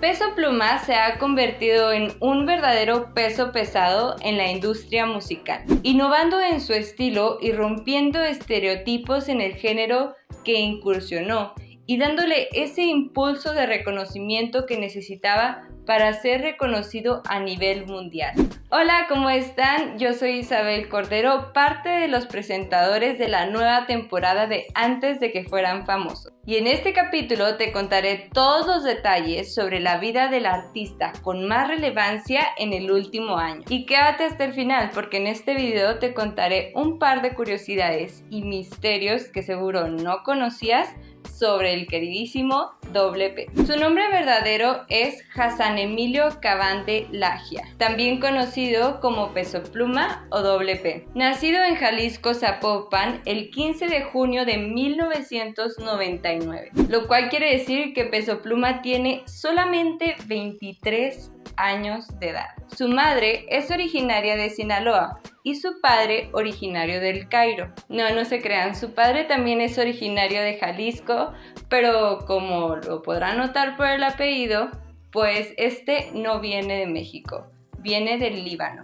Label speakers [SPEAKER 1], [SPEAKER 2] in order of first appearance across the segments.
[SPEAKER 1] Peso Pluma se ha convertido en un verdadero peso pesado en la industria musical, innovando en su estilo y rompiendo estereotipos en el género que incursionó y dándole ese impulso de reconocimiento que necesitaba para ser reconocido a nivel mundial. Hola, ¿cómo están? Yo soy Isabel Cordero, parte de los presentadores de la nueva temporada de Antes de que fueran famosos. Y en este capítulo te contaré todos los detalles sobre la vida del artista con más relevancia en el último año. Y quédate hasta el final porque en este video te contaré un par de curiosidades y misterios que seguro no conocías sobre el queridísimo WP. Su nombre verdadero es Hassan Emilio Cavante Lagia, también conocido como Peso Pluma o WP. Nacido en Jalisco, Zapopan, el 15 de junio de 1999, lo cual quiere decir que Peso Pluma tiene solamente 23 años de edad. Su madre es originaria de Sinaloa y su padre originario del Cairo. No, no se crean, su padre también es originario de Jalisco, pero como lo podrán notar por el apellido, pues este no viene de México, viene del Líbano.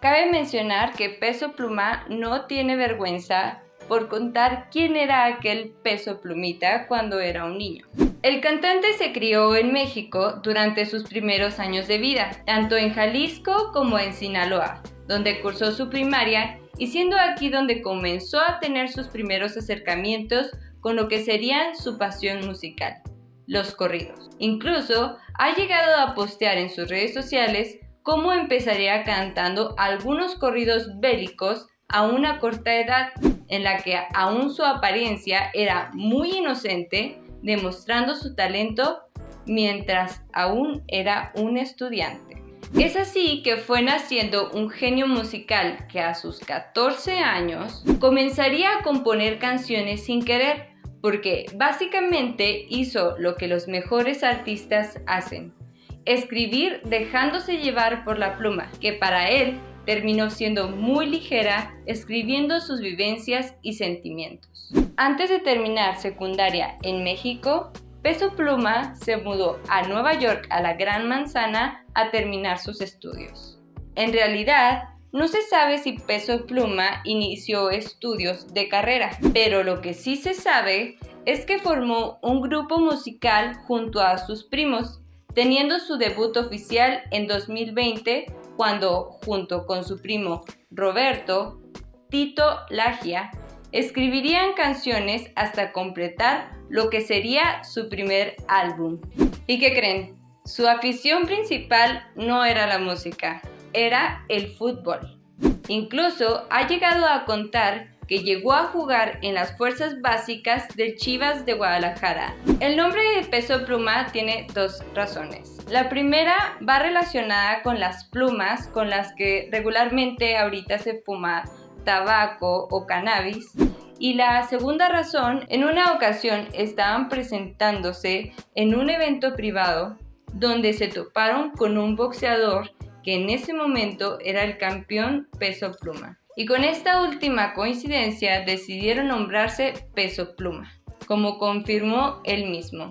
[SPEAKER 1] Cabe mencionar que Peso Pluma no tiene vergüenza por contar quién era aquel Peso Plumita cuando era un niño. El cantante se crió en México durante sus primeros años de vida, tanto en Jalisco como en Sinaloa, donde cursó su primaria y siendo aquí donde comenzó a tener sus primeros acercamientos con lo que sería su pasión musical, los corridos. Incluso ha llegado a postear en sus redes sociales cómo empezaría cantando algunos corridos bélicos a una corta edad, en la que aún su apariencia era muy inocente demostrando su talento mientras aún era un estudiante. Es así que fue naciendo un genio musical que a sus 14 años comenzaría a componer canciones sin querer, porque básicamente hizo lo que los mejores artistas hacen, escribir dejándose llevar por la pluma, que para él terminó siendo muy ligera, escribiendo sus vivencias y sentimientos. Antes de terminar secundaria en México, Peso Pluma se mudó a Nueva York a la Gran Manzana a terminar sus estudios. En realidad, no se sabe si Peso Pluma inició estudios de carrera, pero lo que sí se sabe es que formó un grupo musical junto a sus primos, teniendo su debut oficial en 2020 cuando, junto con su primo Roberto, Tito Lagia, escribirían canciones hasta completar lo que sería su primer álbum. ¿Y qué creen? Su afición principal no era la música, era el fútbol. Incluso ha llegado a contar que llegó a jugar en las fuerzas básicas del Chivas de Guadalajara. El nombre de Peso Pluma tiene dos razones. La primera va relacionada con las plumas con las que regularmente ahorita se fuma tabaco o cannabis. Y la segunda razón, en una ocasión estaban presentándose en un evento privado donde se toparon con un boxeador que en ese momento era el campeón peso pluma. Y con esta última coincidencia decidieron nombrarse peso pluma, como confirmó él mismo.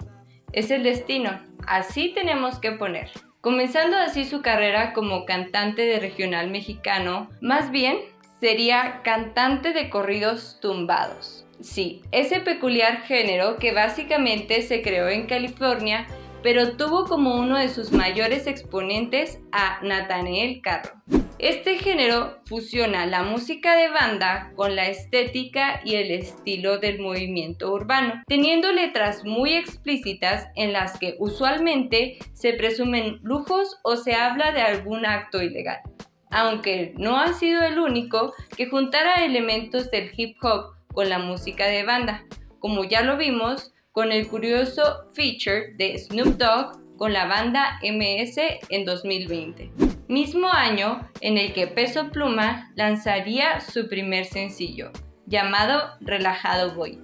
[SPEAKER 1] Es el destino, así tenemos que poner. Comenzando así su carrera como cantante de regional mexicano, más bien sería cantante de corridos tumbados. Sí, ese peculiar género que básicamente se creó en California, pero tuvo como uno de sus mayores exponentes a Nathaniel Carro. Este género fusiona la música de banda con la estética y el estilo del movimiento urbano, teniendo letras muy explícitas en las que usualmente se presumen lujos o se habla de algún acto ilegal aunque no ha sido el único que juntara elementos del hip hop con la música de banda, como ya lo vimos con el curioso feature de Snoop Dogg con la banda MS en 2020, mismo año en el que Peso Pluma lanzaría su primer sencillo, llamado Relajado Boy,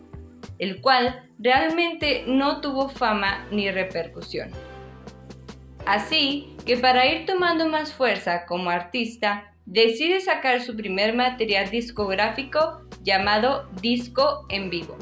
[SPEAKER 1] el cual realmente no tuvo fama ni repercusión. Así que para ir tomando más fuerza como artista, decide sacar su primer material discográfico llamado Disco en Vivo,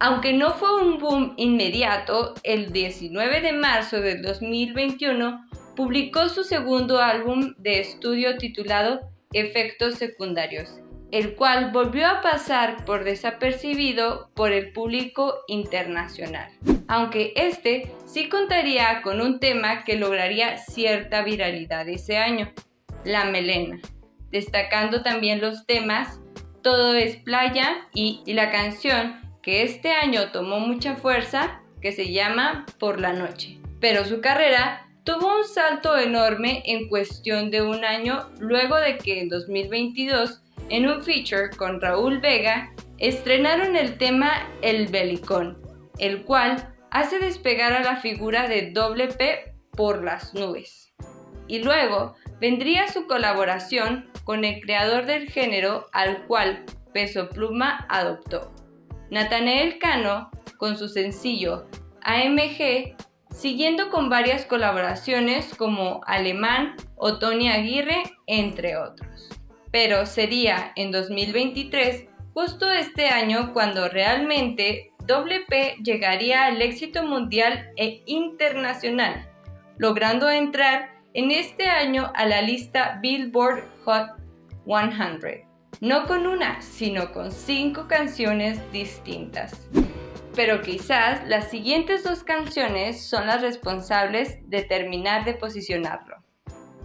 [SPEAKER 1] Aunque no fue un boom inmediato, el 19 de marzo del 2021 publicó su segundo álbum de estudio titulado Efectos Secundarios, el cual volvió a pasar por desapercibido por el público internacional, aunque este sí contaría con un tema que lograría cierta viralidad ese año, la melena, destacando también los temas Todo es playa y, la canción que este año tomó mucha fuerza, que se llama Por la Noche. Pero su carrera tuvo un salto enorme en cuestión de un año luego de que en 2022, en un feature con Raúl Vega, estrenaron el tema El Belicón, el cual hace despegar a la figura de Doble P por las nubes. Y luego vendría su colaboración con el creador del género al cual Peso Pluma adoptó. Nathanael Cano con su sencillo AMG, siguiendo con varias colaboraciones como Alemán o Tony Aguirre, entre otros. Pero sería en 2023, justo este año, cuando realmente WP llegaría al éxito mundial e internacional, logrando entrar en este año a la lista Billboard Hot 100 no con una, sino con cinco canciones distintas. Pero quizás las siguientes dos canciones son las responsables de terminar de posicionarlo.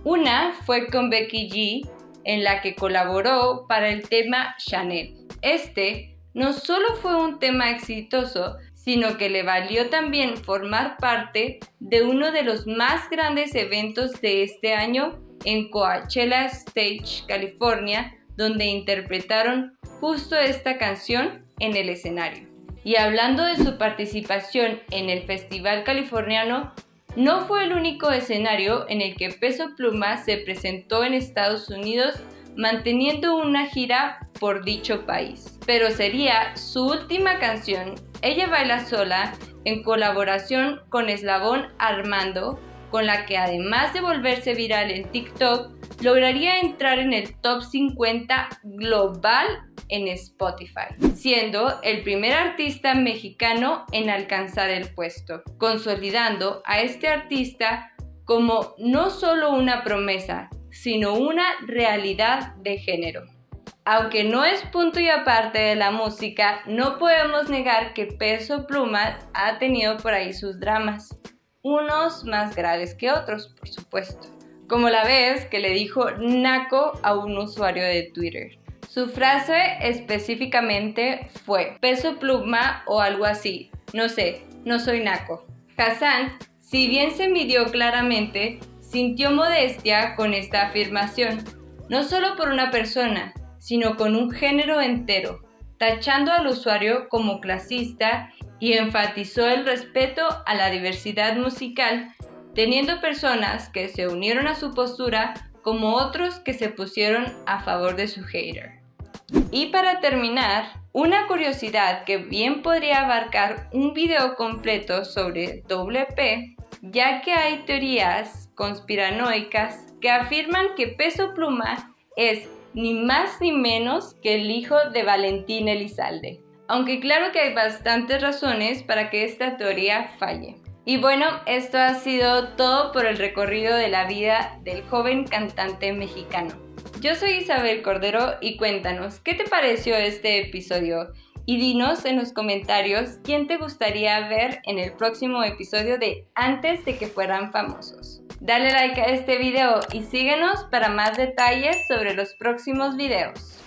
[SPEAKER 1] Una fue con Becky G, en la que colaboró para el tema Chanel. Este no solo fue un tema exitoso, sino que le valió también formar parte de uno de los más grandes eventos de este año en Coachella Stage, California, donde interpretaron justo esta canción en el escenario. Y hablando de su participación en el Festival Californiano, no fue el único escenario en el que Peso Pluma se presentó en Estados Unidos manteniendo una gira por dicho país. Pero sería su última canción, Ella Baila Sola, en colaboración con Eslabón Armando, con la que además de volverse viral en TikTok, lograría entrar en el top 50 global en Spotify, siendo el primer artista mexicano en alcanzar el puesto, consolidando a este artista como no solo una promesa, sino una realidad de género. Aunque no es punto y aparte de la música, no podemos negar que Peso Pluma ha tenido por ahí sus dramas, unos más graves que otros, por supuesto como la vez que le dijo naco a un usuario de Twitter. Su frase específicamente fue peso pluma o algo así, no sé, no soy naco. Hassan, si bien se midió claramente, sintió modestia con esta afirmación, no solo por una persona, sino con un género entero, tachando al usuario como clasista y enfatizó el respeto a la diversidad musical teniendo personas que se unieron a su postura como otros que se pusieron a favor de su hater. Y para terminar, una curiosidad que bien podría abarcar un video completo sobre WP, ya que hay teorías conspiranoicas que afirman que Peso Pluma es ni más ni menos que el hijo de Valentín Elizalde. Aunque claro que hay bastantes razones para que esta teoría falle. Y bueno, esto ha sido todo por el recorrido de la vida del joven cantante mexicano. Yo soy Isabel Cordero y cuéntanos, ¿qué te pareció este episodio? Y dinos en los comentarios quién te gustaría ver en el próximo episodio de Antes de que fueran famosos. Dale like a este video y síguenos para más detalles sobre los próximos videos.